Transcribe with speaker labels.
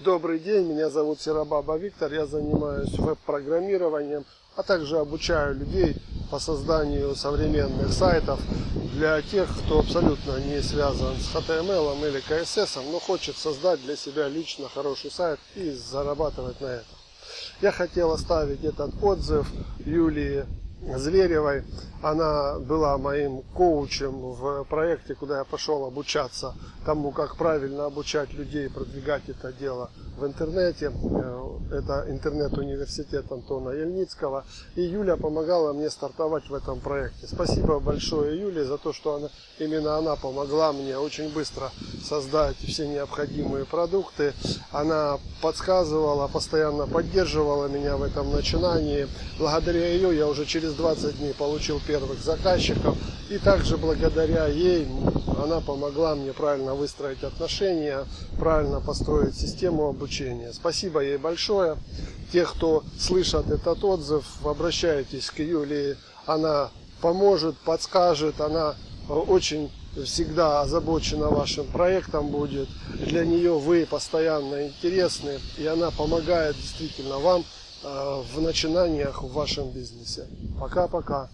Speaker 1: Добрый день, меня зовут Серабаба Виктор, я занимаюсь веб-программированием, а также обучаю людей по созданию современных сайтов для тех, кто абсолютно не связан с HTML или CSS, но хочет создать для себя лично хороший сайт и зарабатывать на этом. Я хотел оставить этот отзыв Юлии Зверевой. Она была моим коучем в проекте, куда я пошел обучаться тому, как правильно обучать людей, продвигать это дело в интернете. Э, это интернет-университет Антона Ельницкого. И Юля помогала мне стартовать в этом проекте. Спасибо большое Юле за то, что она, именно она помогла мне очень быстро создать все необходимые продукты. Она подсказывала, постоянно поддерживала меня в этом начинании. Благодаря ее я уже через 20 дней получил первых заказчиков. И также благодаря ей она помогла мне правильно выстроить отношения, правильно построить систему обучения. Спасибо ей большое. Те, кто слышат этот отзыв, обращайтесь к Юлии. Она поможет, подскажет, она очень всегда озабочена вашим проектом будет. Для нее вы постоянно интересны, и она помогает действительно вам э, в начинаниях в вашем бизнесе. Пока-пока.